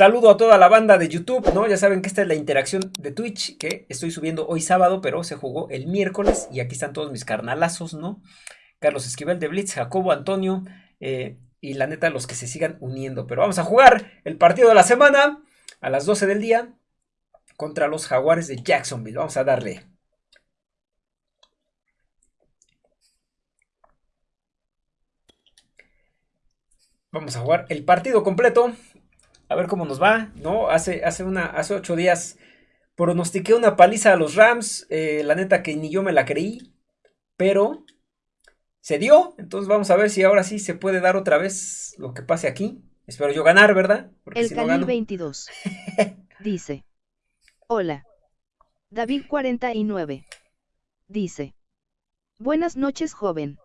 Saludo a toda la banda de YouTube, ¿no? Ya saben que esta es la interacción de Twitch que estoy subiendo hoy sábado, pero se jugó el miércoles y aquí están todos mis carnalazos, ¿no? Carlos Esquivel de Blitz, Jacobo Antonio eh, y la neta los que se sigan uniendo. Pero vamos a jugar el partido de la semana a las 12 del día contra los Jaguares de Jacksonville. Vamos a darle. Vamos a jugar el partido completo a ver cómo nos va, ¿no? Hace, hace, una, hace ocho días pronostiqué una paliza a los Rams, eh, la neta que ni yo me la creí, pero se dio, entonces vamos a ver si ahora sí se puede dar otra vez lo que pase aquí. Espero yo ganar, ¿verdad? Porque El si 22 dice, hola, David 49 dice, buenas noches joven.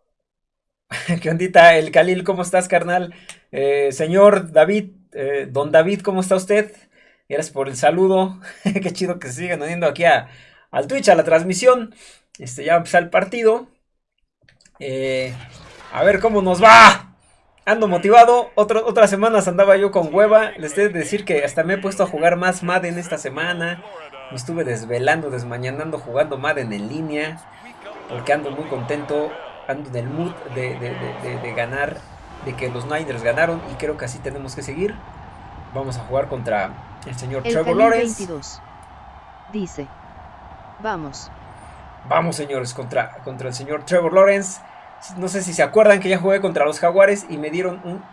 ¿Qué ondita? El Khalil, ¿cómo estás, carnal? Eh, señor David, eh, don David, ¿cómo está usted? Gracias por el saludo. Qué chido que se sigan uniendo aquí al Twitch, a la transmisión. Este, ya va a empezar el partido. Eh, a ver cómo nos va. Ando motivado. otras semanas andaba yo con hueva. Les debo decir que hasta me he puesto a jugar más Madden esta semana. Me estuve desvelando, desmañanando, jugando Madden en línea. Porque ando muy contento. Ando en el mood de, de ganar de que los Niners ganaron y creo que así tenemos que seguir. Vamos a jugar contra el señor Trevor Lawrence. Dice, vamos. Vamos señores, contra, contra el señor Trevor Lawrence. No sé si se acuerdan que ya jugué contra los Jaguares y me dieron un,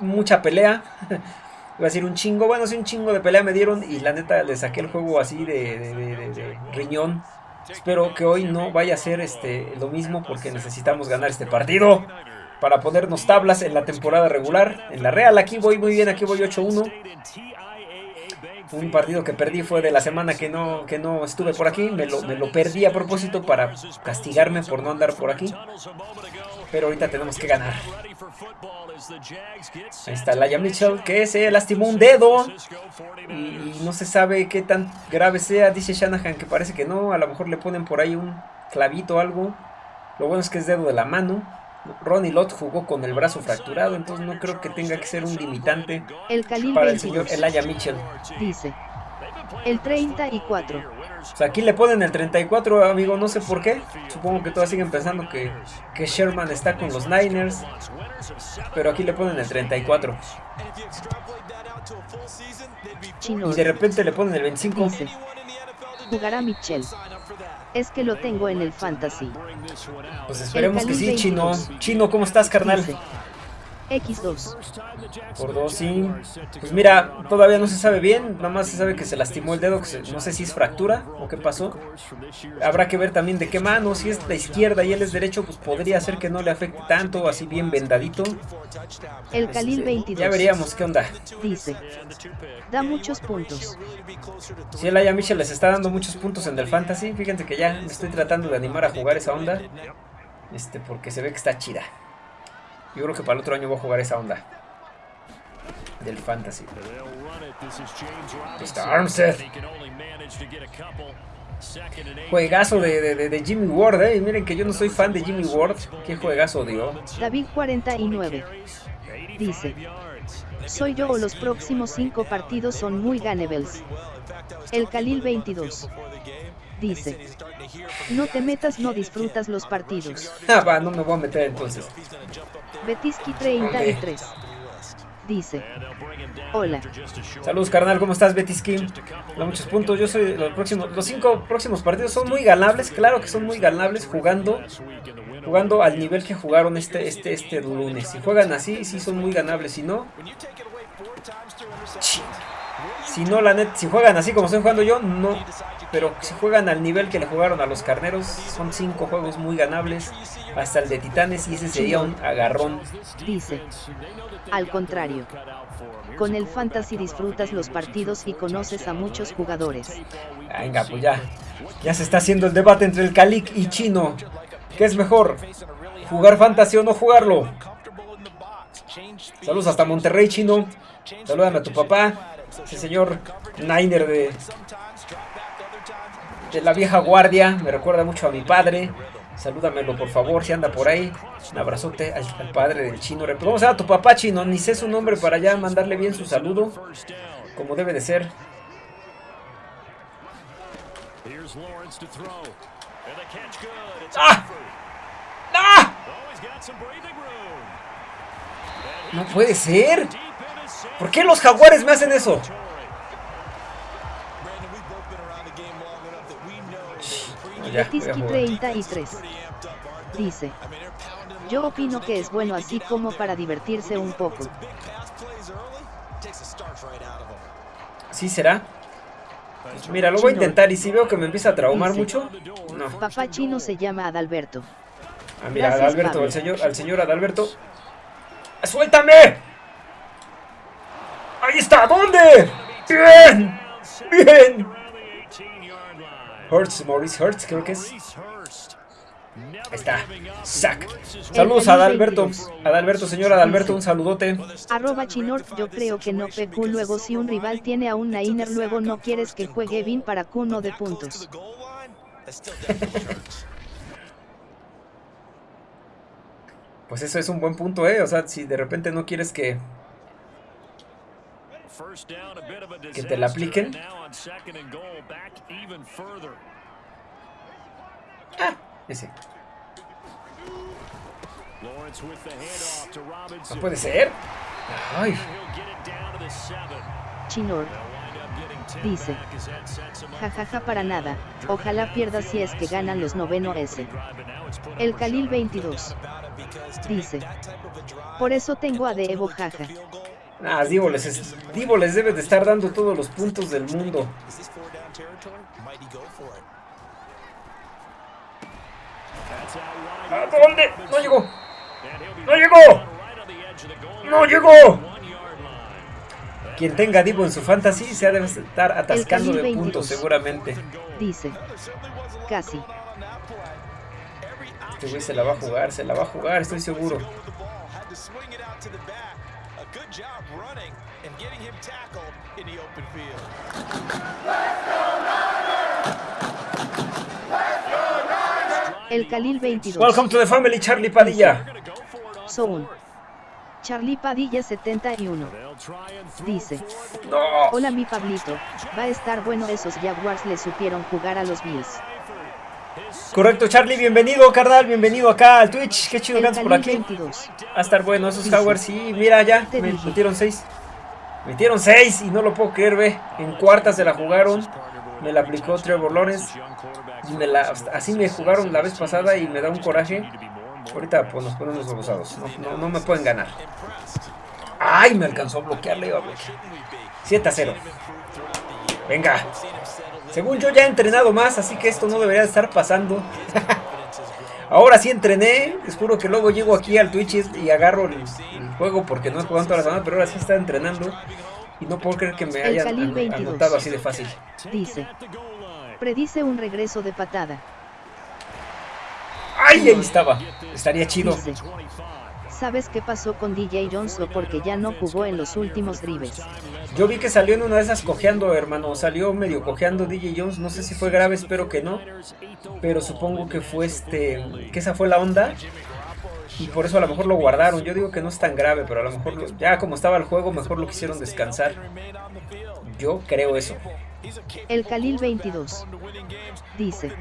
mucha pelea. Iba a decir un chingo, bueno, sí, un chingo de pelea me dieron y la neta le saqué el juego así de, de riñón. Espero que hoy no vaya a ser este, lo mismo porque necesitamos ganar este partido para ponernos tablas en la temporada regular. En la Real aquí voy muy bien, aquí voy 8-1. Un partido que perdí fue de la semana que no, que no estuve por aquí. Me lo, me lo perdí a propósito para castigarme por no andar por aquí. Pero ahorita tenemos que ganar. Ahí está Laia Mitchell que se lastimó un dedo. Y no se sabe qué tan grave sea. Dice Shanahan que parece que no. A lo mejor le ponen por ahí un clavito o algo. Lo bueno es que es dedo de la mano. Ronnie Lott jugó con el brazo fracturado, entonces no creo que tenga que ser un limitante para el señor Elijah Mitchell. Dice, el 34. O sea, aquí le ponen el 34, amigo, no sé por qué. Supongo que todas siguen pensando que, que Sherman está con los Niners. Pero aquí le ponen el 34. Y de repente le ponen el 25. jugará Mitchell. Es que lo tengo en el fantasy. Pues esperemos que sí, Chino. Chino, ¿cómo estás, carnal? X2. Por 2, sí. Pues mira, todavía no se sabe bien. Nada más se sabe que se lastimó el dedo. Que no sé si es fractura o qué pasó. Habrá que ver también de qué mano. Si es la izquierda y él es derecho, pues podría ser que no le afecte tanto. Así bien vendadito. El Khalil 22. Este, ya veríamos qué onda. Dice: Da muchos puntos. Si el Aya Mitchell les está dando muchos puntos en el fantasy. Fíjense que ya me estoy tratando de animar a jugar esa onda. Este, porque se ve que está chida. Yo creo que para el otro año voy a jugar esa onda. Del fantasy. Está Armstead. Juegazo de, Jimmy Ward, eh. Miren que yo no soy fan de Jimmy Ward. Qué juegazo dio. David 49. Dice. Soy yo o los próximos cinco partidos son muy ganebles. El Khalil 22. Dice. No te metas, no disfrutas los partidos. Ah, va, no me voy a meter entonces. Betiski 33. Dice. Hola. Saludos carnal, ¿cómo estás Betiski? Da muchos puntos, yo soy los próximos, los cinco próximos partidos son muy ganables, claro que son muy ganables jugando jugando al nivel que jugaron este, este, este lunes. Si juegan así, sí son muy ganables, si no... Si no, la net, si juegan así como estoy jugando yo, no. Pero si juegan al nivel que le jugaron a los carneros, son cinco juegos muy ganables. Hasta el de Titanes y ese sería un agarrón. Dice. Al contrario. Con el fantasy disfrutas los partidos y conoces a muchos jugadores. Venga, pues ya. Ya se está haciendo el debate entre el Calic y Chino. ¿Qué es mejor? ¿Jugar fantasy o no jugarlo? Saludos hasta Monterrey, Chino. Salúdame a tu papá. Ese señor Niner de, de la vieja guardia. Me recuerda mucho a mi padre. Salúdamelo, por favor, si anda por ahí. Un abrazote al, padre del chino. Vamos a tu papá chino, ni sé su nombre para ya mandarle bien su saludo. Como debe de ser. ¡Ah! ¡Ah! No puede ser. ¿Por qué los jaguares me hacen eso? Letiski 33 dice, yo opino que es bueno así como para divertirse un poco. ¿Sí será? Mira, lo voy a intentar y si veo que me empieza a traumar mucho, no. Papá chino se llama Adalberto. Ah, mira, Adalberto, al señor, al señor Adalberto. ¡Suéltame! ¡Ahí está! ¿Dónde? ¡Bien! ¡Bien! Hurts, Maurice Hurts, creo que es. Ahí está. Sac. Saludos a Adalberto. Adalberto, señor Adalberto, un saludote. Arroba Chinor, yo creo que no pecú luego si un rival tiene a un Nainer luego no quieres que juegue bien para cuno de puntos. Pues eso es un buen punto, eh. O sea, si de repente no quieres que que te la apliquen. Ah, ese. No puede ser. Ay. Chinor. Dice. Jajaja para nada. Ojalá pierda si es que ganan los noveno S. El Khalil 22. Dice. Por eso tengo a de Evo jaja. Ah, Divo les, Divo les debe de estar dando todos los puntos del mundo. ¿A dónde? No llegó. No llegó. No llegó. Quien tenga Divo en su fantasy se ha de estar atascando de puntos seguramente. Dice. Casi. Este güey se la va a jugar, se la va a jugar, estoy seguro. El Khalil 22. Welcome to the family, Charlie Padilla. Son. Charlie Padilla 71. Dice. Hola mi Pablito. Va a estar bueno esos Jaguars le supieron jugar a los Bills. Correcto, Charlie, bienvenido, carnal, bienvenido acá al Twitch. Qué chido que andas por aquí. 22. Va a estar bueno esos Jaguars, sí, mira ya, me metieron 6. Metieron 6 y no lo puedo creer, ve. En cuartas se la jugaron. Me la aplicó Trevor Lawrence. Me la, así me jugaron la vez pasada y me da un coraje. Ahorita pues, nos ponemos gozados. No, no, me pueden ganar. ¡Ay! Me alcanzó a bloquear, le iba a bloquear. 7 a 0. Venga. Según yo ya he entrenado más, así que esto no debería estar pasando. Ahora sí entrené, les juro que luego llego aquí al Twitch y agarro el, juego porque no he jugado toda la semana, pero ahora sí está entrenando y no puedo creer que me hayan anotado así de fácil. Dice, predice un regreso de patada. ¡Ay! Ahí estaba. Estaría chido. ¿Sabes qué pasó con DJ Jones o porque ya no jugó en los últimos drives? Yo vi que salió en una de esas cojeando, hermano. Salió medio cojeando DJ Jones. No sé si fue grave, espero que no. Pero supongo que fue este. que esa fue la onda. Y por eso a lo mejor lo guardaron. Yo digo que no es tan grave, pero a lo mejor ya como estaba el juego, mejor lo quisieron descansar. Yo creo eso. El Khalil 22 dice: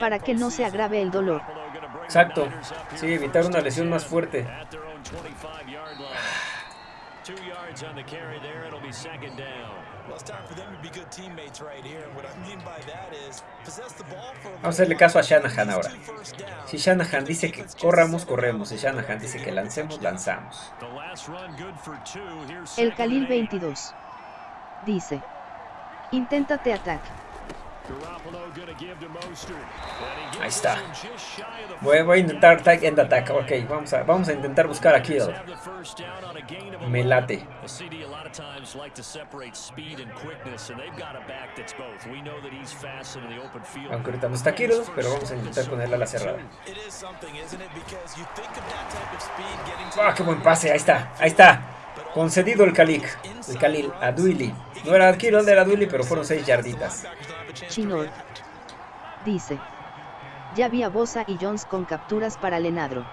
Para que no se agrave el dolor. Exacto. Sí, evitar una lesión más fuerte. Vamos a hacerle caso a Shanahan ahora. Si Shanahan dice que corramos, corremos. Si Shanahan dice que lancemos, lanzamos. El Khalil 22 dice: Inténtate ataque. Ahí está. Voy, a intentar tag end attack. Ok, vamos a, vamos a intentar buscar a Kill. Me late. Aunque ahorita no está Kill, pero vamos a intentar ponerla a la cerrada. Ah, qué buen pase. Ahí está, ahí está. Concedido el Khalil. El Khalil a Duili. No era Kittle, era Duili, pero fueron 6 yarditas. Chinor. Dice. Ya vi a Bosa y Jones con capturas para Lenadro.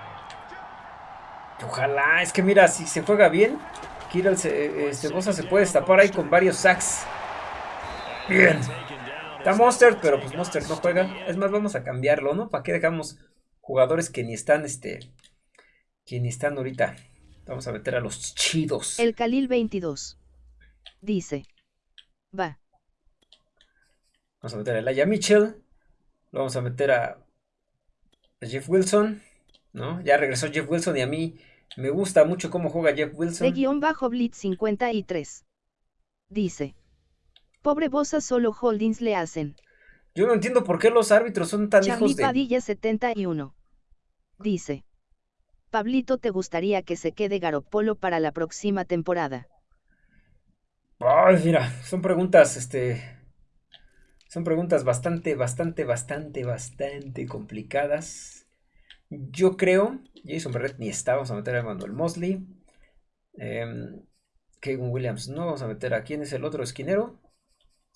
Ojalá, es que mira, si se juega bien, se, este, Bosa se puede destapar ahí con varios sacks. Bien. Está Monster, pero pues Monster no juega. Es más, vamos a cambiarlo, ¿no? ¿Para qué dejamos jugadores que ni están, este, que ni están ahorita? Vamos a meter a los chidos. El Khalil 22. Dice. Va. Vamos a meter a Elijah Mitchell. Lo vamos a meter a, Jeff Wilson. ¿No? Ya regresó Jeff Wilson y a mí me gusta mucho cómo juega Jeff Wilson. De guion bajo Blitz 53. Dice. Pobre Bosa solo holdings le hacen. Yo no entiendo por qué los árbitros son tan hijos de... Padilla 71. Dice. Pablito, ¿te gustaría que se quede Garopolo para la próxima temporada? Ay, mira, son preguntas, este... Son preguntas bastante, bastante, bastante, bastante complicadas. Yo creo, Jason Barrett ni está, vamos a meter a Manuel Mosley. Eh, Kevin Williams no, vamos a meter a quién es el otro esquinero.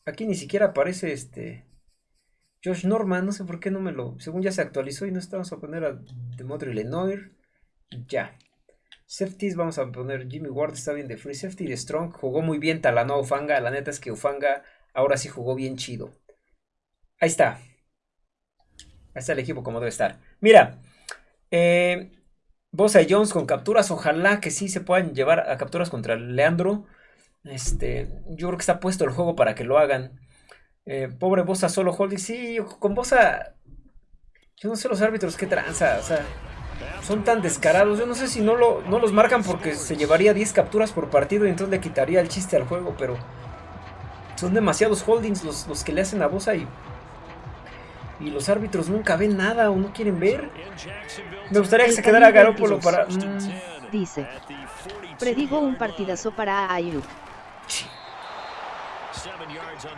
Aquí ni siquiera aparece este... Josh Norman, no sé por qué no me lo... Según ya se actualizó y no estamos a poner a Demetri Lenoir. Ya. Safeties, vamos a poner Jimmy Ward, está bien de free safety. De Strong, jugó muy bien Talanoa Ufanga. La neta es que Ufanga ahora sí jugó bien chido. Ahí está. Ahí está el equipo como debe estar. Mira. Eh, Bosa y Jones con capturas. Ojalá que sí se puedan llevar a capturas contra Leandro. Este, yo creo que está puesto el juego para que lo hagan. Eh, pobre Bosa solo holding. Sí, con Bosa. Yo no sé los árbitros qué tranza. Son tan descarados. Yo no sé si no, lo, no los marcan porque se llevaría 10 capturas por partido y entonces le quitaría el chiste al juego, pero son demasiados holdings los, los que le hacen a Bosa y, y los árbitros nunca ven nada o no quieren ver. Me gustaría que se quedara Garópolo para... Mm. Dice, predigo un partidazo para Ayuk.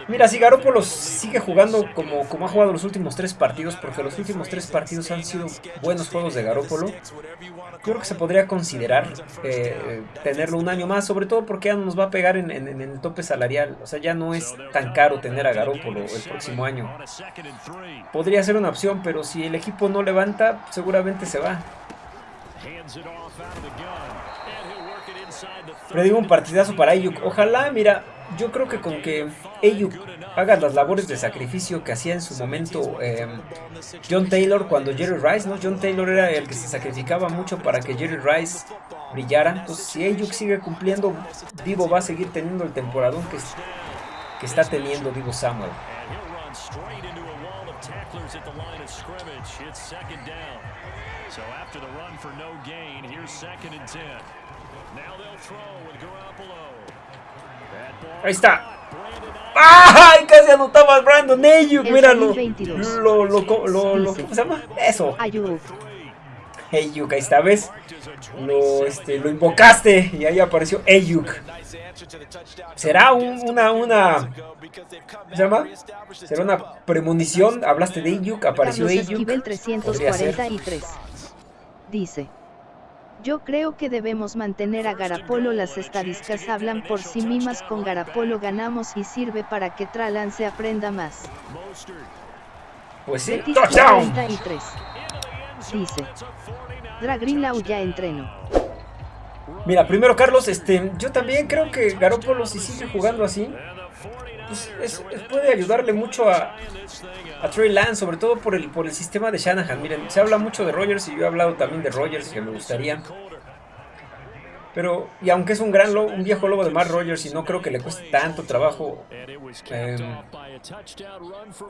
Mira, si Garoppolo sigue jugando como, como ha jugado los últimos tres partidos, porque los últimos tres partidos han sido buenos juegos de Garoppolo, creo que se podría considerar eh, tenerlo un año más, sobre todo porque ya nos va a pegar en, el tope salarial. O sea, ya no es tan caro tener a Garoppolo el próximo año. Podría ser una opción, pero si el equipo no levanta, seguramente se va. digo un partidazo para Ayuk. Ojalá, mira, yo creo que con que Ayuk haga las labores de sacrificio que hacía en su momento eh, John Taylor cuando Jerry Rice, ¿no? John Taylor era el que se sacrificaba mucho para que Jerry Rice brillara. Entonces, si Ayuk sigue cumpliendo, Divo va a seguir teniendo el temporadón que, que está teniendo Divo Samuel. Ahí está. ¡Ay! Casi anotaba a Brandon Ayuk. Míralo. Lo, lo, lo, lo, ¿Cómo se llama? Eso. Ayuk. Ayuk, ahí está, ¿ves? Lo, este, lo invocaste y ahí apareció Ayuk. ¿Será una, una, ¿cómo se llama? ¿Será una premonición? Hablaste de Ayuk, apareció Ayuk. 343. Dice. Yo creo que debemos mantener a Garapolo las estadísticas hablan por sí mismas con Garapolo ganamos y sirve para que Tralan se aprenda más. Pues sí, touchdown. Dice. Dragrinlau ya entreno. Mira, primero Carlos, este, yo también creo que Garoppolo si sigue jugando así, pues puede ayudarle mucho a, a Trey Lance, sobre todo por el, por el sistema de Shanahan. Miren, se habla mucho de Rogers y yo he hablado también de Rogers, que me gustaría. Pero, y aunque es un gran lobo, un viejo lobo de Mark Rogers y no creo que le cueste tanto trabajo em,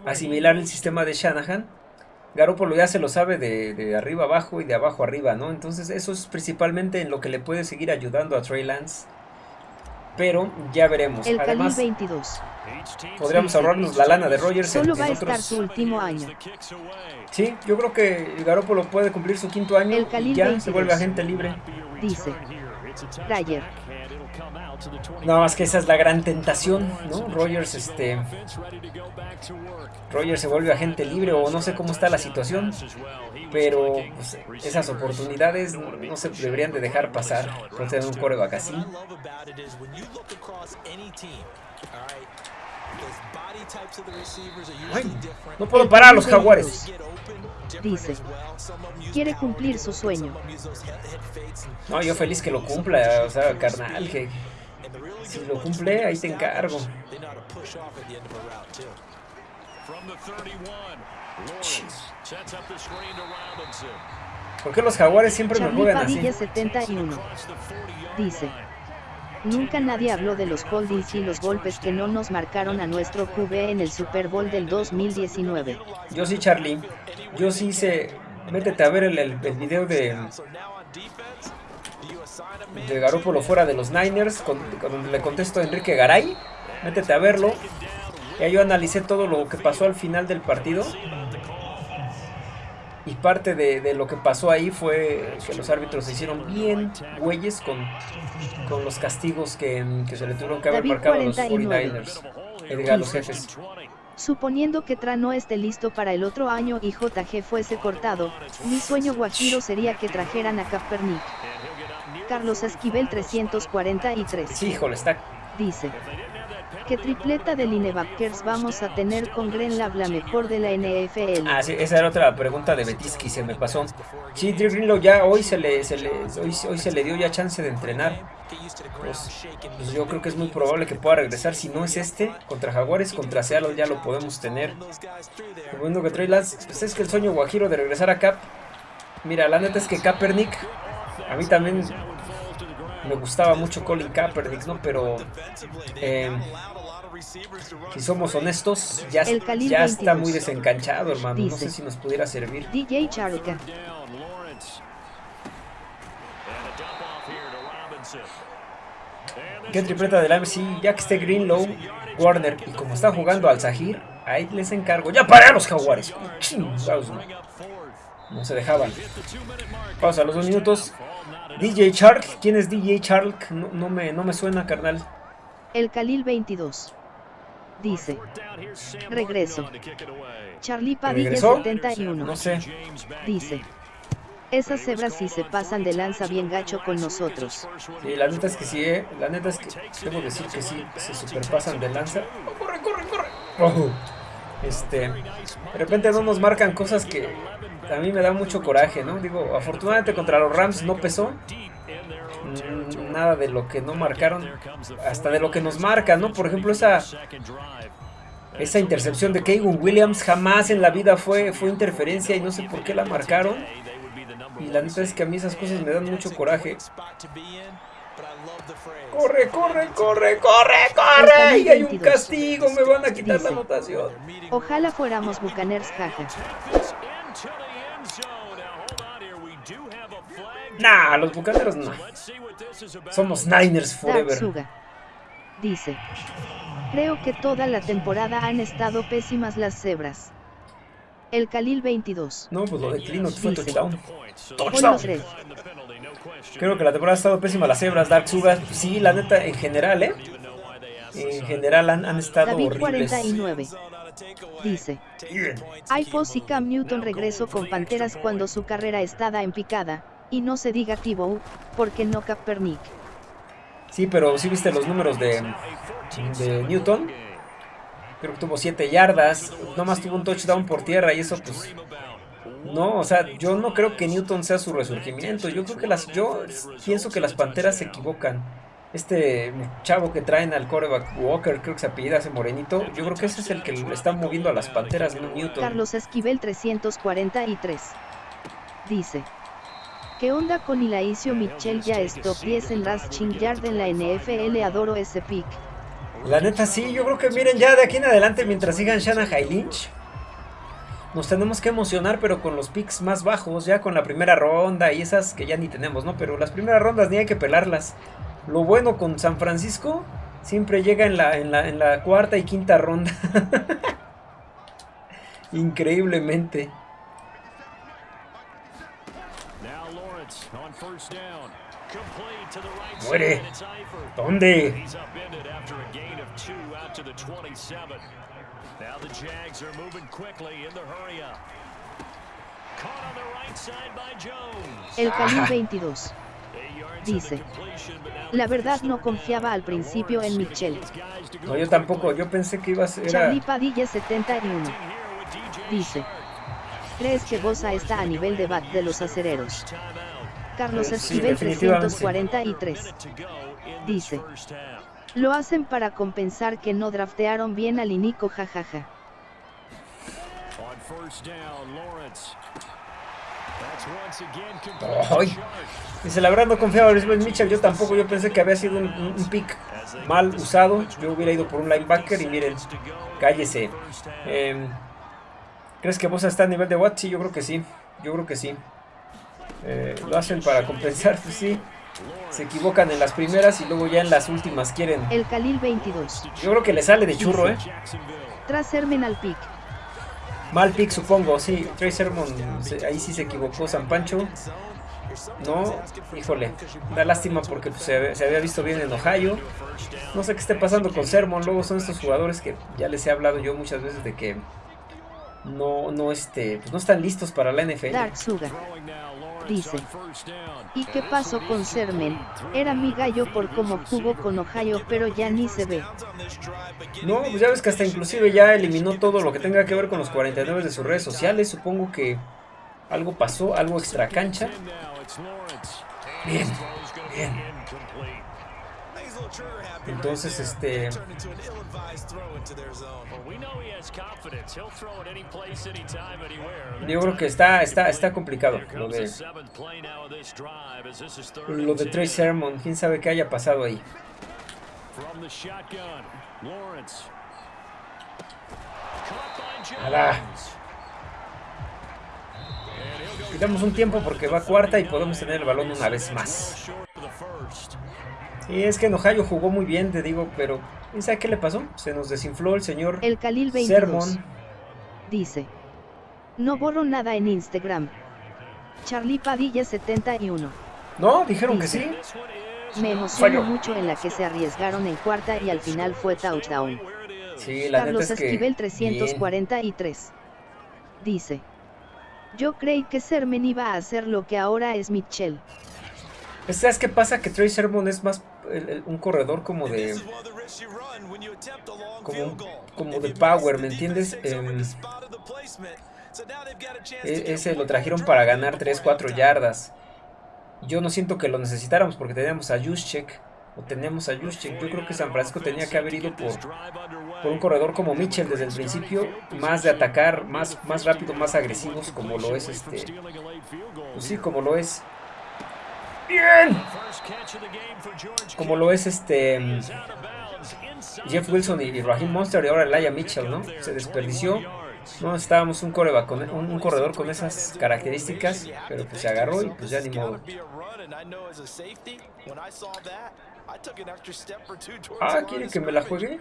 asimilar el sistema de Shanahan, Garoppolo ya se lo sabe de, de, arriba abajo y de abajo arriba, ¿no? Entonces eso es principalmente en lo que le puede seguir ayudando a Trey Lance pero ya veremos. El Además, 22. podríamos ahorrarnos la lana de Rogers. Solo va a estar su último año. Sí, yo creo que Garoppolo puede cumplir su quinto año y ya se vuelve agente libre. Dice Dyer. Nada más que esa es la gran tentación, ¿no? Rogers, este. Rogers se vuelve agente libre o no sé cómo está la situación, pero pues, esas oportunidades no se deberían de dejar pasar por tener un coreback así. Ay, no puedo parar a los jaguares. Dice, quiere cumplir su sueño. No, yo feliz que lo cumpla, o sea, carnal, que si lo cumple, ahí te encargo. ¿Por qué los jaguares siempre me juegan así? 71 dice, Nunca nadie habló de los holdings y los golpes que no nos marcaron a nuestro QB en el Super Bowl del 2019. Yo sí, Charlie. Yo sí sé. Métete a ver el, el, video de. De Garópolo fuera de los Niners. Cuando le contesto a Enrique Garay. Métete a verlo. Ya yo analicé todo lo que pasó al final del partido. Y parte de, lo que pasó ahí fue que los árbitros se hicieron bien güeyes con, con los castigos que, se le tuvieron que haber marcado a los 49ers, eh, a los jefes. Suponiendo que Tra no esté listo para el otro año y JG fuese cortado, mi sueño guajiro sería que trajeran a Kaepernick. Carlos Esquivel 343. Sí, híjole, está... Dice. ¿Qué tripleta de linebackers vamos a tener con Gren Lab la mejor de la NFL? Ah, sí, esa era otra pregunta de Betisky, se me pasó. Sí, Drew Greenlow ya hoy se le, se le hoy, hoy, se le dio ya chance de entrenar. Pues, pues, yo creo que es muy probable que pueda regresar. Si no es este, contra Jaguares, contra Seattle ya lo podemos tener. Lo bueno que trae Lance, pues es que el sueño guajiro de regresar a Cap. Mira, la neta es que Kaepernick, a mí también me gustaba mucho Colin Kaepernick, ¿no? Pero eh, si somos honestos, ya, ya está muy desencanchado, hermano. no sé si nos pudiera servir. DJ Charlie. ¿Qué tripleta del AMC? Ya que esté Greenlow, Warner y como está jugando al Zahir, ahí les encargo. ¡Ya para los jaguares! No se dejaban. Pausa los dos minutos. DJ Shark, ¿quién es DJ Shark? No, me, no me suena, carnal. El Khalil 22. Dice. Regreso. Charlie Padilla 71. No sé. Dice. Esas cebras sí se pasan de lanza bien gacho con nosotros. Sí, la neta es que sí, eh. La neta es que debo decir que sí, se superpasan de lanza. Oh, corre, corre, corre! Oh. Este, de repente no nos marcan cosas que a mí me da mucho coraje, ¿no? Digo, afortunadamente contra los Rams no pesó. Mm, nada de lo que no marcaron, hasta de lo que nos marca, ¿no? Por ejemplo, esa esa intercepción de Keigun Williams jamás en la vida fue, fue interferencia y no sé por qué la marcaron. Y la neta es que a mí esas cosas me dan mucho coraje. Corre, corre, corre, corre, corre. Y hay un castigo, me van a quitar la anotación. Ojalá fuéramos Bucaners, jaja. Nah, los bucaneros no. Somos Niners forever. dice. Creo que toda la temporada han estado pésimas las cebras. El Khalil 22. No, pues lo declino, fue touchdown. Touchdown. Creo que la temporada ha estado pésima las cebras, Dark Suga. Sí, la neta, en general, ¿eh? En general han, han estado David horribles. 49. Dice. Hay y Cam Newton regreso con Panteras cuando su carrera estaba en picada. Y no se diga Thibaut, porque no Kaepernick. Sí, pero sí viste los números de, de Newton. Creo que tuvo 7 yardas. Nomás tuvo un touchdown por tierra y eso pues... No, o sea, yo no creo que Newton sea su resurgimiento. Yo creo que las... Yo pienso que las Panteras se equivocan. Este chavo que traen al coreback Walker, creo que se apellida ese morenito. Yo creo que ese es el que le está moviendo a las Panteras, no Newton. Carlos Esquivel 343. Dice. ¿Qué onda con Ilaicio Mitchell ya top 10 en Rushing Yard en la NFL? Adoro ese pick. La neta sí, yo creo que miren ya de aquí en adelante mientras sigan Shanahan Lynch. Nos tenemos que emocionar pero con los picks más bajos, ya con la primera ronda y esas que ya ni tenemos, ¿no? Pero las primeras rondas ni hay que pelarlas. Lo bueno con San Francisco siempre llega en la, en la, en la cuarta y quinta ronda. Increíblemente. Muere. ¿Dónde? El Cali 22. Dice. La verdad no confiaba al principio en Mitchell. No, yo tampoco, yo pensé que iba a ser... Charlie Padilla 71. Dice. ¿Crees que Bosa está a nivel de bat de los acereros? Carlos Esquivel definitivamente. 343. Dice. Lo hacen para compensar que no draftearon bien al Inico jajaja. Ay. Dice, la verdad no confiaba en Mitchell, yo tampoco, yo pensé que había sido un, pick mal usado, yo hubiera ido por un linebacker y miren, cállese. Em, ¿Crees que Bosa está a nivel de Watt? Sí, yo creo que sí, yo creo que sí. Eh, lo hacen para compensar, pues sí. Se equivocan en las primeras y luego ya en las últimas quieren. El Khalil 22. Yo creo que le sale de churro, ¿eh? Tras Sermen al pick. Mal pick, supongo, sí. Trey Sermon, se- ahí sí se equivocó San Pancho. No, híjole, da lástima porque pues, se, había- se había visto bien en Ohio. No sé qué esté pasando con Sermon. Luego son estos jugadores que ya les he hablado yo muchas veces de que no, no, este, pues no están listos para la NFL. Dark Suga. Dice. ¿Y qué pasó con Sermen? Era mi gallo por cómo jugó con Ohio pero ya ni se ve. No, pues ya ves que hasta inclusive ya eliminó todo lo que tenga que ver con los 49 de sus redes sociales. Supongo que algo pasó, algo extra cancha. Bien, bien. Entonces, este. Yo creo que está, está, está complicado lo de, lo de Trey Sermon. Quién sabe qué haya pasado ahí. Nada. Quitamos un tiempo porque va cuarta y podemos tener el balón una vez más. Y es que en Ohio jugó muy bien, te digo, pero ¿quién sabe qué le pasó? Se nos desinfló el señor El Khalil 22. Sermon. Dice. No borro nada en Instagram. Charlie Padilla 71. No, dijeron que sí. Me emociono Falló. mucho en la que se arriesgaron en cuarta y al final fue touchdown. Sí, la Carlos neta es que. Esquivel bien. 343. Dice. Yo creí que Sermen iba a hacer lo que ahora es Mitchell. ¿Sabes qué pasa? Que Trey Sermon es más el- el- un corredor como de. Como, como de power, ¿me entiendes? Em, e- ese lo trajeron para ganar 3-4 yardas. Yo no siento que lo necesitáramos porque teníamos a Juszczyk. O tenemos a Juszczyk. Yo creo que San Francisco tenía que haber ido por, por un corredor como Mitchell desde el principio. Más de atacar, más, más rápido, más agresivos como lo es este. Pues sí, como lo es. Bien. Como lo es este. Jeff Wilson y, y Raheem Monster y ahora Elijah Mitchell, ¿no? Se desperdició. No estábamos un, coreback con, un, un corredor con esas características, pero pues se agarró y pues ya ni modo. Ah, ¿quiere que me la juegue?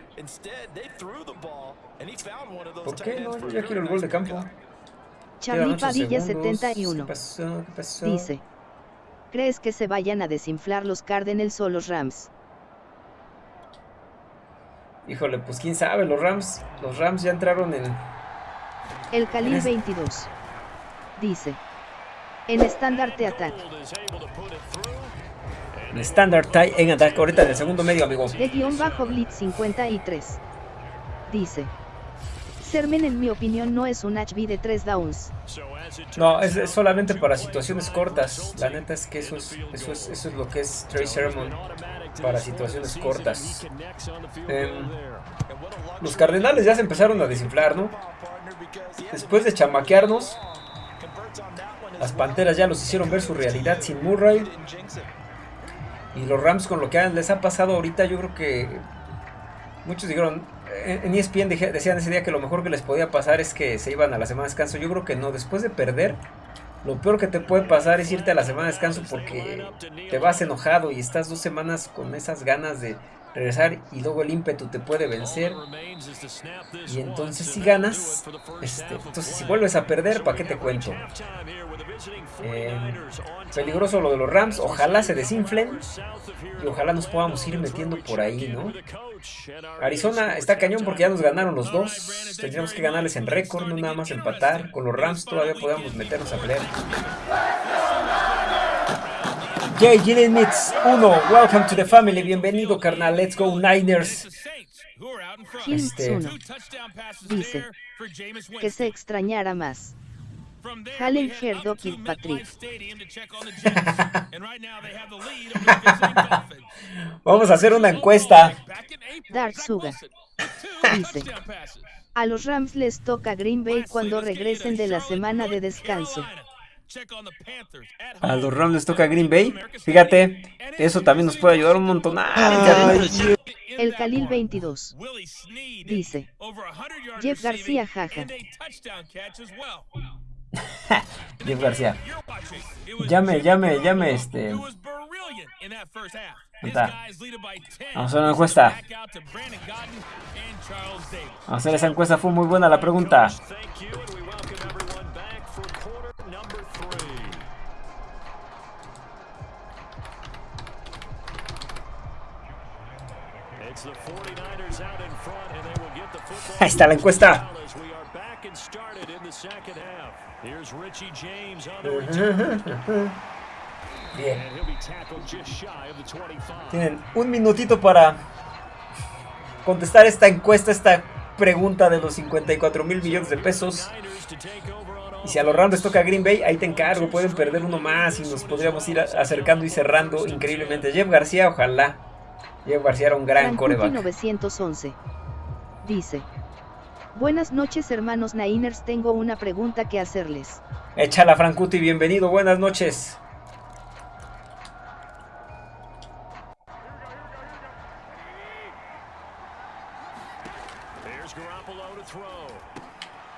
¿Por qué no? Yo ya quiero el gol de campo. Charlie Padilla segundos. 71. ¿Qué pasó? ¿Qué pasó? Dice. ¿Crees que se vayan a desinflar los Cardinals o los Rams? Híjole, pues quién sabe, los Rams, los Rams ya entraron en... El Khalil Es- 22. Dice. En estandarte attack. en Standard Tie en ataque ahorita en el segundo medio, amigo. De guion bajo Blitz 53. Dice. Sermen en mi opinión no es un HB de 3 downs. No, es, solamente para situaciones cortas. La neta es que eso es, eso es, eso es lo que es Trey Sermon para situaciones cortas. Em, los Cardenales ya se empezaron a desinflar, ¿no? Después de chamaquearnos, las Panteras ya los hicieron ver su realidad sin Murray. Y los Rams con lo que les ha pasado ahorita, yo creo que muchos dijeron, en en ESPN decían ese día que lo mejor que les podía pasar es que se iban a la semana de descanso. Yo creo que no, después de perder, lo peor que te puede pasar es irte a la semana de descanso porque te vas enojado y estás dos semanas con esas ganas de regresar y luego el ímpetu te puede vencer. Y entonces si ganas, este, entonces si vuelves a perder, ¿para qué te cuento? Eh, peligroso lo de los Rams, ojalá se desinflen y ojalá nos podamos ir metiendo por ahí, ¿no? Arizona está cañón porque ya nos ganaron los dos. Tendríamos que ganarles en récord, no nada más empatar. Con los Rams todavía podemos meternos a pelear. Jay Mitz 1, welcome to the family, bienvenido carnal, let's go Niners. Este... 1 dice que se extrañara más. Halen Herdo Patrick. Vamos a hacer una encuesta. Dark Suga dice: A los Rams les toca Green Bay cuando regresen de la semana de descanso. A los Rams les toca Green Bay. Fíjate, eso también nos puede ayudar un montón. El Khalil 22 dice: Jeff García jaja. Jeff García. Llame, llame, llame, este. Está. Vamos a hacer una encuesta. Vamos a hacer esa encuesta, fue muy buena la pregunta. Ahí está la encuesta. Bien. Tienen un minutito para contestar esta encuesta, esta pregunta de los 54 mil millones de pesos. Y si a los Rams toca Green Bay, ahí te encargo, pueden perder uno más y nos podríamos ir acercando y cerrando increíblemente. Jeff García, ojalá. Jeff García era un gran coreback. 911 dice. Buenas noches hermanos Niners, tengo una pregunta que hacerles. Échala Francuti, bienvenido, buenas noches.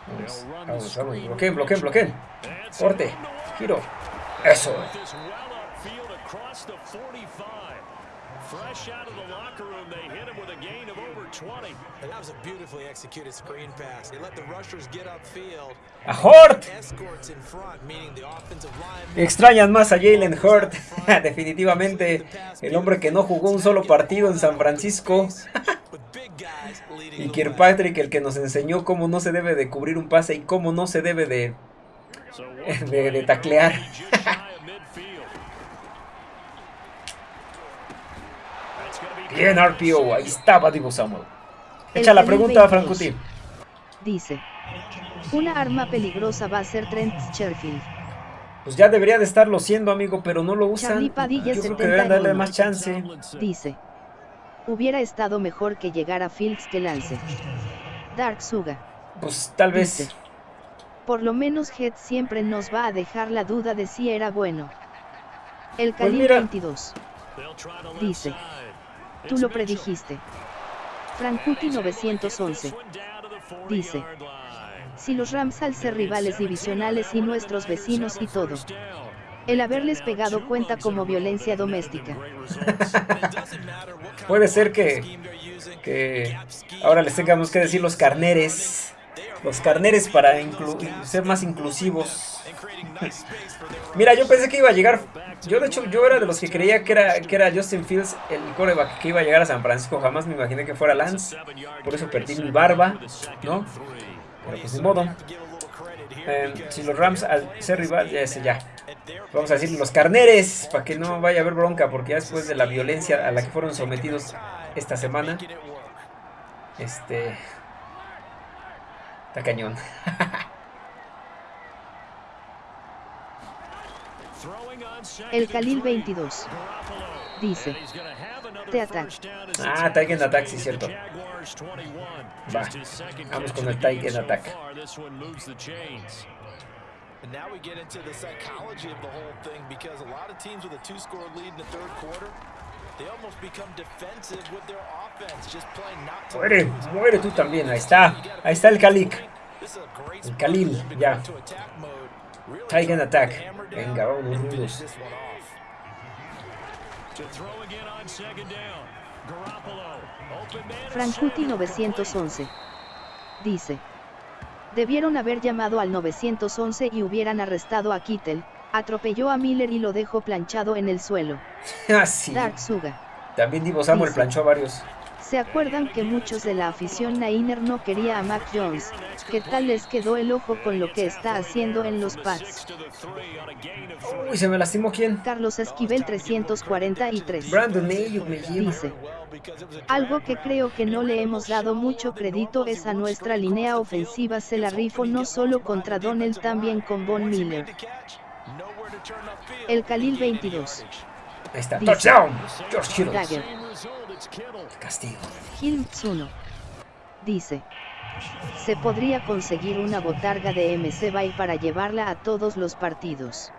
Vamos, vamos, bloqueen, bloqueen, bloqueen. Corte, giro. Eso. Fresh out of the locker room, they hit him with a gain of over 20. And that was a beautifully executed screen pass. They let the rushers get upfield. A Hort. Extrañan más a Jalen Hurt. Definitivamente el hombre que no jugó un solo partido en San Francisco. y Kirkpatrick, el que nos enseñó cómo no se debe de cubrir un pase y cómo no se debe de, de, de taclear. Bien, RPO, ahí estaba Divo Samuel. Echa la pregunta, Francuti. Dice, una arma peligrosa va a ser Trent Sherfield. Pues ya debería de estarlo siendo, amigo, pero no lo usan. Yo creo que deberían darle más chance. Dice, hubiera estado mejor que llegar a Fields que Lance. Dark Suga. Pues tal vez. por lo menos Head siempre nos va a dejar la duda de si era bueno. El Khalil 22. Dice, Tú lo predijiste. Frankuti 911. Dice. Si los Rams al ser rivales divisionales y nuestros vecinos y todo. El haberles pegado cuenta como violencia doméstica. Puede ser que, que ahora les tengamos que decir los carneres. Los carneres para ser más inclusivos. Mira, yo pensé que iba a llegar. Yo, de hecho, yo era de los que creía que era, que era Justin Fields el coreback que iba a llegar a San Francisco. Jamás me imaginé que fuera Lance. Por eso perdí mi barba, ¿no? Pero pues de modo. Em, si los Rams al ser rival, ya ya. Vamos a decir los carneres, para que no vaya a haber bronca, porque ya después de la violencia a la que fueron sometidos esta semana, este. Está cañón. El Khalil 22 dice: Te ataque. Ah, Tiger Attack, sí, cierto. Va, vamos con el Tiger Attack. And Muere, muere tú también, ahí está, ahí está el Khalil. El Khalil, ya. Tiger Attack. Venga, vamos rudos. Frankuti 911 dice: Debieron haber llamado al 911 y hubieran arrestado a Kittel. Atropelló a Miller y lo dejó planchado en el suelo. Así. Dark Suga. También Divo Samuel planchó a varios. ¿Se acuerdan que muchos de la afición Niner no quería a Mac Jones? ¿Qué tal les quedó el ojo con lo que está haciendo en los Pats? Uy, se me lastimó quién. Carlos Esquivel 343. Brandon me lleva. Dice. Algo que creo que no le hemos dado mucho crédito es a nuestra línea ofensiva se la rifo no solo contra Donnell también con Von Miller. El Khalil 22. Ahí está. Dice. Touchdown. George. Dagger. Castigo. Hilms 1. Dice. Se podría conseguir una botarga de MC Bay para llevarla a todos los partidos.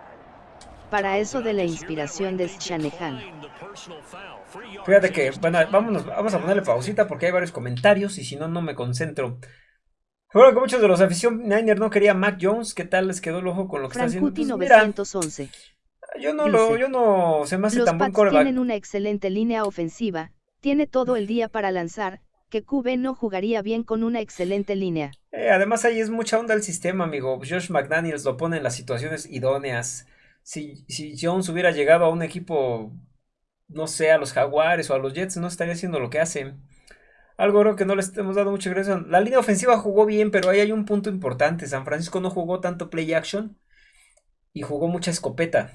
Para eso de la inspiración de Shanahan. Fíjate que, bueno, vámonos, vamos a ponerle pausita porque hay varios comentarios y si no, no me concentro. Bueno, que muchos de los afición Niner no quería Mac Jones, ¿qué tal les quedó el ojo con lo que está haciendo? Frankuti Pues mira, 911. yo no lo, yo no se me hace Los tan buen coreback. tienen una excelente línea ofensiva, tiene todo el día para lanzar, que QB no jugaría bien con una excelente línea. Eh, además ahí es mucha onda el sistema, amigo. Josh McDaniels lo pone en las situaciones idóneas. Si, si Jones hubiera llegado a un equipo, no sé, a los Jaguares o a los Jets, no estaría haciendo lo que hace. Algo creo que no les hemos dado mucho ingreso. La línea ofensiva jugó bien, pero ahí hay un punto importante. San Francisco no jugó tanto play action y jugó mucha escopeta.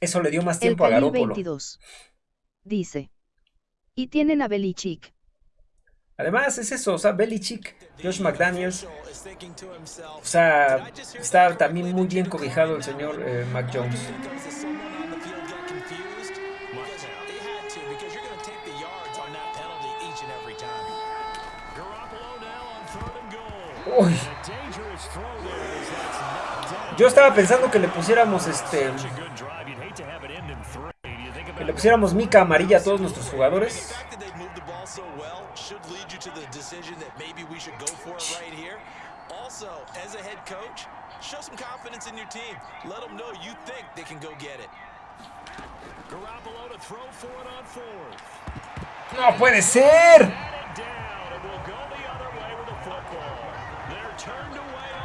Eso le dio más El tiempo a Garoppolo. 22. Dice. Y tienen a Belichick. Además, es eso, o sea, Belichick, Josh McDaniels, o sea, está también muy bien cobijado el señor eh, Mac. Uy. Yo estaba pensando que le pusiéramos este. Le pusiéramos mica amarilla a todos nuestros jugadores. Also, as a head coach, show some confidence in your team. Let them know you think they can go get it. Garoppolo to throw for it on fourth. ¡No puede ser!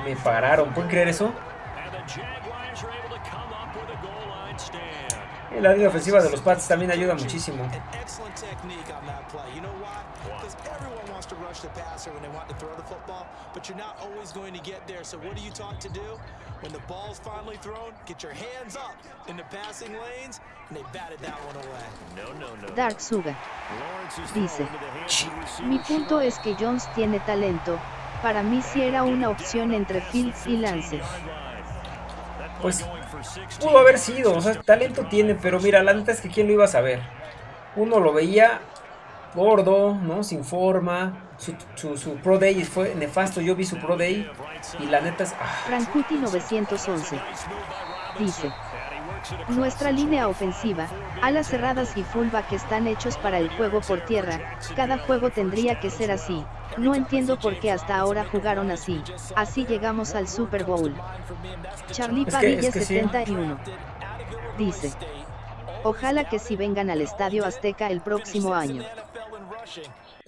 Me pararon, ¿pueden creer eso? and the Jaguars are able to come up with a goal line stand. Y la línea ofensiva de los Pats también ayuda muchísimo. Dark Suga. Dice. Mi punto es que Jones tiene talento. Para mí sí era una opción entre Fields y Lance. Pues pudo haber sido, o sea, talento tiene, pero mira, la neta es que quién lo iba a saber. Uno lo veía gordo, ¿no? Sin forma. Su, su, su Pro Day fue nefasto. Yo vi su Pro Day y la neta es. ah, Frankuti 911. Dice. Nuestra línea ofensiva, alas cerradas y fullback están hechos para el juego por tierra, cada juego tendría que ser así, no entiendo por qué hasta ahora jugaron así, así llegamos al Super Bowl. Charlie Es que- Padilla es que sí. 71. Dice. Ojalá que si vengan al Estadio Azteca el próximo año.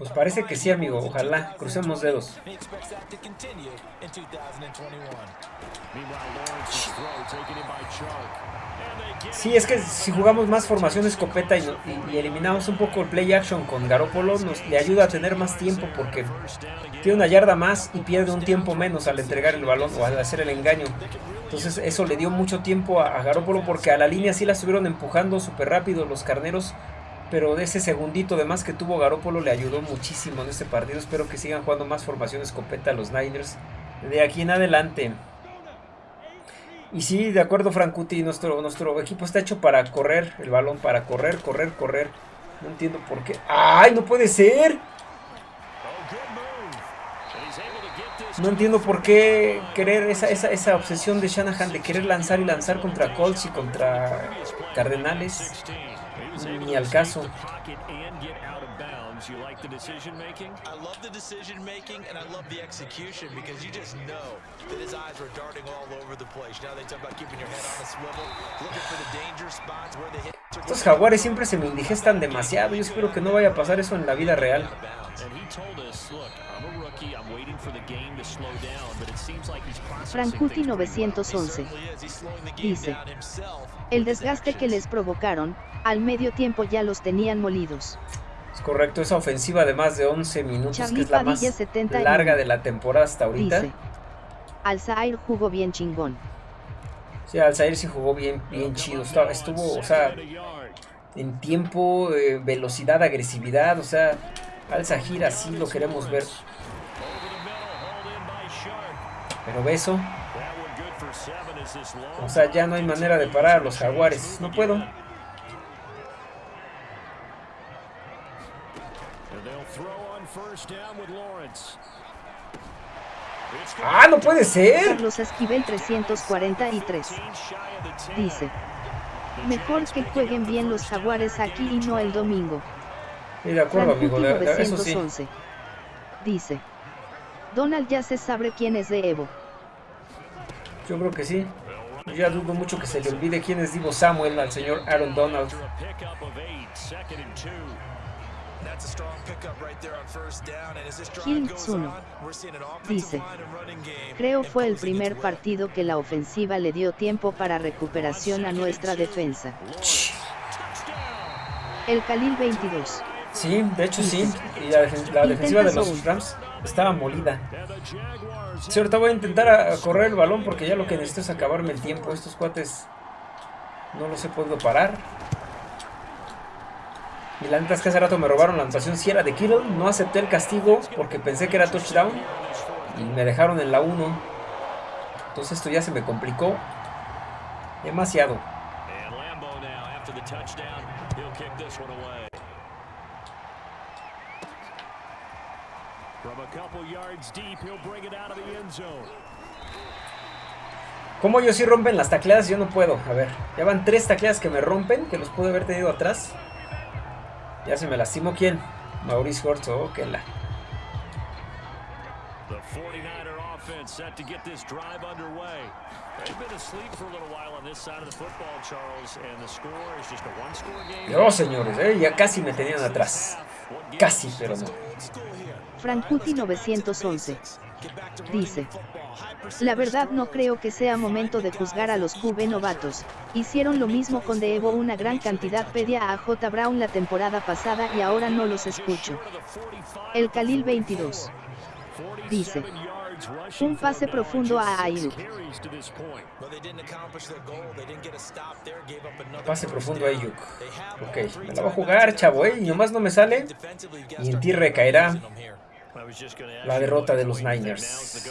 Pues parece que sí, amigo. Ojalá, crucemos dedos. He expects that to continue in 2021. Meanwhile, Lawrence's throw taken in by Chark. And they get Sí, es que si jugamos más formación escopeta y, eliminamos un poco el play action con Garoppolo, nos le ayuda a tener más tiempo porque tiene una yarda más y pierde un tiempo menos al entregar el balón o al hacer el engaño. Entonces eso le dio mucho tiempo a, a Garoppolo porque a la línea sí la estuvieron empujando súper rápido los carneros, pero de ese segundito de más que tuvo Garoppolo le ayudó muchísimo en este partido. Espero que sigan jugando más formación escopeta los Niners de aquí en adelante. Y sí, de acuerdo, Frankuti, nuestro, nuestro equipo está hecho para correr el balón, para correr, correr, correr. No entiendo por qué. ¡Ay, no puede ser! No entiendo por qué querer esa, esa, esa obsesión de Shanahan de querer lanzar y lanzar contra Colts y contra Cardenales. 16. He was able Ni al caso. Estos jaguares siempre se me indigestan demasiado. Yo espero que no vaya a pasar eso en la vida real. And he told us, look, I'm a rookie. I'm waiting for the game to slow down, but it seems like he's processing Frankuti things pretty quickly. 911. Certainly is. He's slowing the game Dice. El desgaste que les provocaron, al medio tiempo ya los tenían molidos. Correcto, esa ofensiva de más de 11 minutos, que es la más Padilla, 71. larga de la temporada hasta ahorita. Dice. Alzair jugó bien chingón. Sí, Alzair sí jugó bien, bien chido. Estuvo, o sea, en tiempo, eh, velocidad, agresividad, o sea, Al Zahir así lo queremos ver. Pero beso, o sea, ya no hay manera de parar a los jaguares. No puedo. ¡Ah, no puede ser! Carlos Esquivel 343. Dice. Mejor que jueguen bien los jaguares aquí y no el domingo. Sí, de acuerdo, amigo, Frankuti de- de- eso sí. 911. Dice. Donald ya se sabe quién es de Evo. Yo creo que sí. Yo ya dudo mucho que se le olvide quién es Divo Samuel al señor Aaron Donald. Goes Tsuno. Dice. Creo fue el primer partido que la ofensiva le dio tiempo para recuperación a nuestra defensa. El Khalil 22. Sí, de hecho sí. Y la, la defensiva de los. Rams estaba molida. Sí, ahorita voy a intentar correr el balón porque ya lo que necesito es acabarme el tiempo. Estos cuates no los he podido parar. Y la neta es que hace rato me robaron la anotación. Si era de Kittle, no acepté el castigo porque pensé que era touchdown. Y me dejaron en la 1. Entonces esto ya se me complicó demasiado. And Lambo now, after the touchdown, he'll kick this one away. From a couple yards deep, he'll bring it out of the end zone. Como ellos sí rompen las tacleadas, yo no puedo. A ver, ya van tres tacleadas que me rompen, que los pude haber tenido atrás. Ya se me lastimó quién. Maurice Hortz, oh, que la. The 49er offense set to get this drive underway. They've been asleep for a little while on this side of the football, Charles, and the score is just a one-score game. Dios, señores, eh, ya casi me tenían atrás. Casi, pero no. Frankuti 911. Dice. La verdad no creo que sea momento de juzgar a los QB novatos. Hicieron lo mismo con De Evo una gran cantidad pedía a J. Brown la temporada pasada y ahora no los escucho. El Khalil 22. Dice. Un pase profundo a Ayuk. Carries to this point. But they didn't accomplish their goal. They didn't get a stop there. Gave up another Pase profundo a. Ayuk. Ok, me la va a jugar, chavo, eh. Y nomás no me sale. Y en ti recaerá. La you, derrota de los Niners.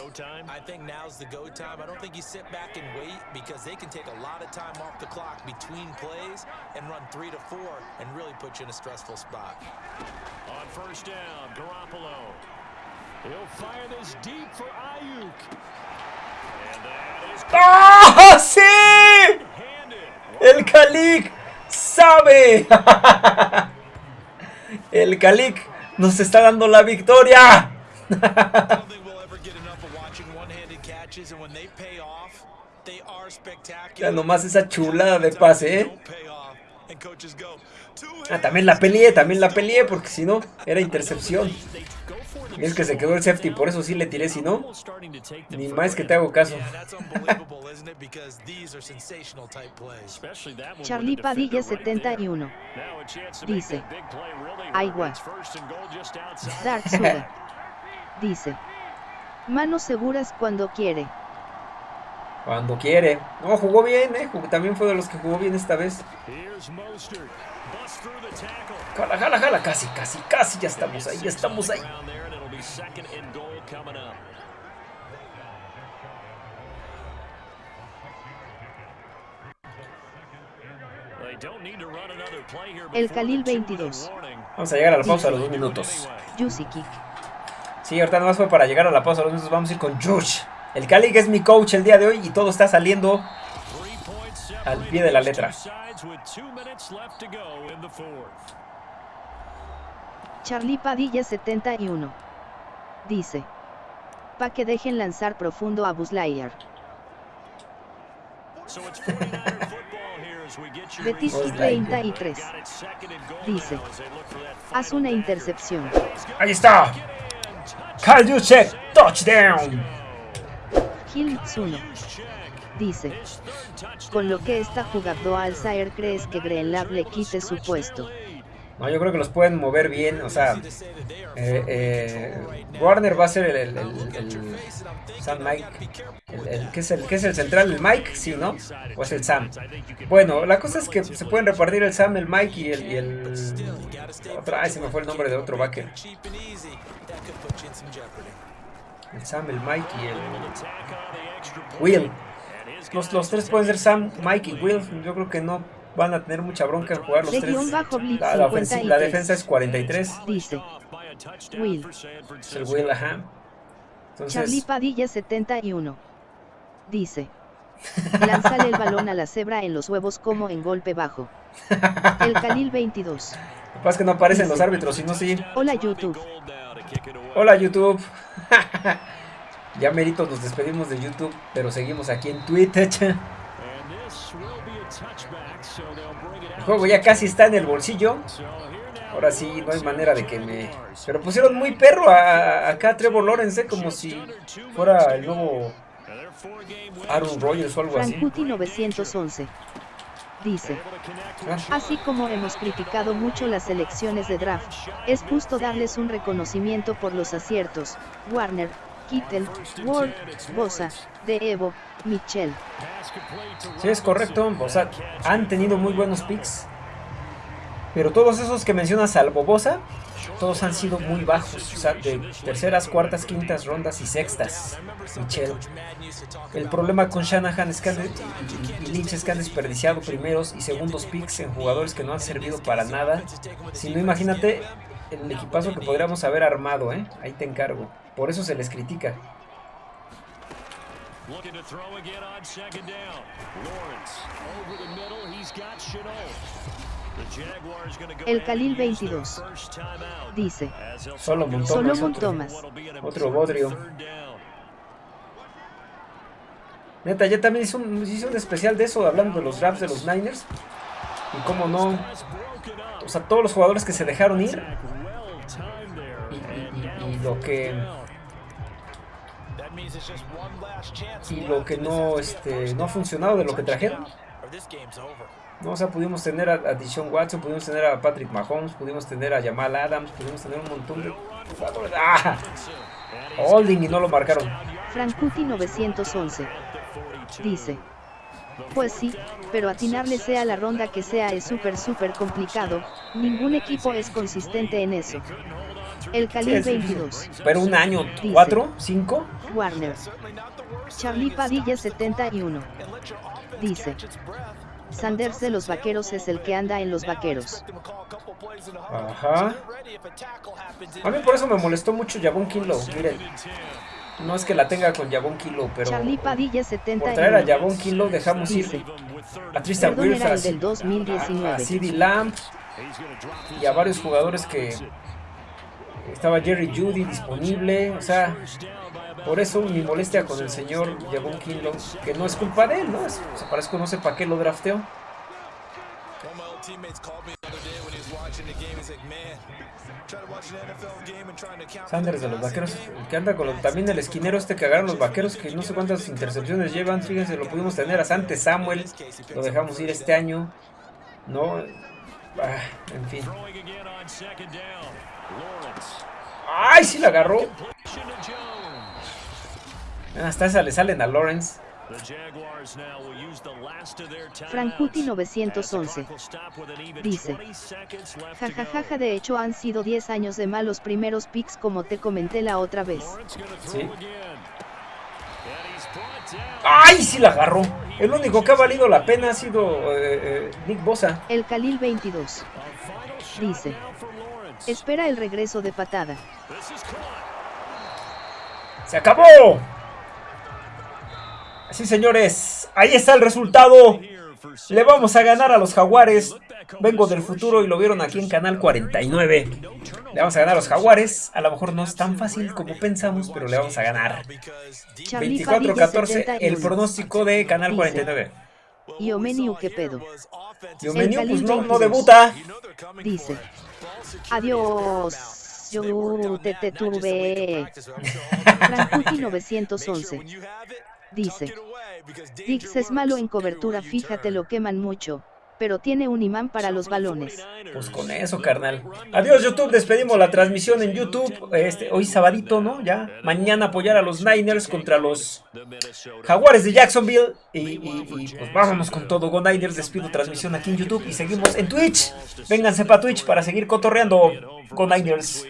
¡Ah, sí! El Calic sabe. El Calic nos está dando la victoria. Ya nomás esa chulada de pase, ¿eh? Don't pay off, and coaches go, "Two Ah, también la peleé, también la peleé, porque si no, era intercepción. Es que se quedó el safety, por eso sí le tiré, si no, ni más que te hago caso. Charlie Padilla defender right there. 71. Now a chance to make Dice. outside. Dark Suda. Dice. Manos seguras cuando quiere. Cuando quiere. No, jugó bien, ¿eh? Jugó- también fue de los que jugó bien esta vez. Jala, jala, jala, casi, casi, casi, ya estamos ahí, ya estamos ahí. Second and goal coming up. El Khalil the two-minute 22. warning. Vamos a llegar a la pausa a los dos minutos. Kick. Sí, ahorita nada más fue para llegar a la pausa a los dos minutos. Vamos a ir con George. El Cali que es mi coach el día de hoy y todo está saliendo. Al pie de la letra. Charlie Padilla 71. Dice. Pa' que dejen lanzar profundo a Buzz Lightyear. So it's 49er football here as we get you Betis Buzz reset. 33. Got it second and goal Dice. Haz una intercepción. Ahí está. Kyle Juszczyk, touchdown. Gil Tsuno. Dice. Con lo que está jugando Alzair crees que Greenlab le quite su puesto. No, yo creo que los pueden mover bien. O sea, eh, eh, Warner va a ser el, Sam Mike. ¿qué, es el, ¿Qué es el central? ¿El Mike? Sí, ¿no? ¿O es el Sam? Bueno, la cosa es que se pueden repartir el Sam, el Mike y el... El otra, ay, se me fue el nombre de otro backer. El Sam, el Mike y el... Will. Los, los tres pueden ser Sam, Mike y Will. Yo creo que no van a tener mucha bronca en jugar los tres. La, la, defensa es 43. Dice Will. Es el Will, ajá. Entonces... Charlie Padilla 71. Dice. Lánzale el balón a la cebra en los huevos como en golpe bajo. El Khalil 22. Lo que pasa es que no aparecen los árbitros, sino sí. Hola YouTube. Hola YouTube. ya meritos nos despedimos de YouTube, pero seguimos aquí en Twitter. El juego ya casi está en el bolsillo. Ahora sí, no hay manera de que me... Pero pusieron muy perro a, acá a Trevor Lawrence, ¿eh? como si fuera el nuevo Aaron Rodgers o algo así. Frankuti 911 dice, así como hemos criticado mucho las elecciones de draft, es justo darles un reconocimiento por los aciertos, Warner, Kittel, Ward, Bosa, De Evo, Michel. Sí, es correcto, o sea, han tenido muy buenos picks, pero todos esos que mencionas, salvo Bosa, todos han sido muy bajos, o sea, de terceras, cuartas, quintas rondas y sextas. Michel. El problema con Shanahan es que han, y, Lynch es que han desperdiciado primeros y segundos picks en jugadores que no han servido para nada. Si no, imagínate el equipazo que podríamos haber armado, ¿eh? Ahí te encargo. Por eso se les critica. El Khalil 22 dice Solomon Solomon Thomas. Otro bodrio. Neta, ya también hizo un, hizo un especial de eso, hablando de los drafts de los Niners. Y cómo no. O sea, todos los jugadores que se dejaron ir. Y, y, y, y lo que. Y lo que no, este, no ha funcionado de lo que trajeron. No, o sea, pudimos tener a, a Dishon Watson, pudimos tener a Patrick Mahomes, pudimos tener a Jamal Adams, pudimos tener un montón de jugadores. ¡Ah! Holding y no lo marcaron. Frankuti 911 dice. Pues sí, pero atinarle sea la ronda que sea es súper súper complicado, ningún equipo es consistente en eso. El Khalil 22. Pero un año, ¿cuatro? ¿Cinco? Warner. Charlie Padilla 71. Dice. Sanders de los vaqueros es el que anda en los vaqueros. Ajá. A mí por eso me molestó mucho Jabón Kilo. Miren. No es que la tenga con Jabón Kilo, pero Charlie Padilla 70 por traer a Jabón Kilo dejamos Dice, ir a Tristan Wirfs, a, del 2019. a CeeDee Lamb y a varios jugadores que estaba Jerry Judy disponible. O sea, por eso mi molestia con el señor Javon Kinlaw, que no es culpa de él, ¿no? Es, o sea, parece que no sé para qué lo drafteó. Sanders de los vaqueros, que anda con también el esquinero este que agarran los vaqueros, que no sé cuántas intercepciones llevan, fíjense, lo pudimos tener a Sante Samuel, lo dejamos ir este año, no, ah, en fin. ¡Ay, sí la agarró! Hasta esa le salen a Lawrence. Frankuti 911 dice jajajaja de hecho han sido 10 años de malos primeros picks como te comenté la otra vez ¿Sí? ¡Ay! Sí la agarró el único que ha valido la pena ha sido eh, eh, Nick Bosa el Khalil 22 dice espera el regreso de patada ¡se acabó! Sí, señores, ahí está el resultado. Le vamos a ganar a los Jaguares. Vengo del futuro y lo vieron aquí en Canal 49. Le vamos a ganar a los Jaguares. A lo mejor no es tan fácil como pensamos, pero le vamos a ganar. 24-14, el pronóstico de Canal 49. Y Omeniu, ¿qué pedo? Y Omeniu, pues no, no debuta. Dice. Adiós. Yo te, te tuve. Frankuti 911. Dice. Dix es malo en cobertura, fíjate lo queman mucho, pero tiene un imán para los balones. Pues con eso, carnal. Adiós, YouTube. Despedimos la transmisión en YouTube. Este, hoy sabadito, ¿no? Ya. Mañana apoyar a los Niners contra los Jaguares de Jacksonville. Y, y- y, pues vámonos con todo. Go Niners. Despido transmisión aquí en YouTube. Y seguimos en Twitch. Vénganse para Twitch para seguir cotorreando. Go Niners.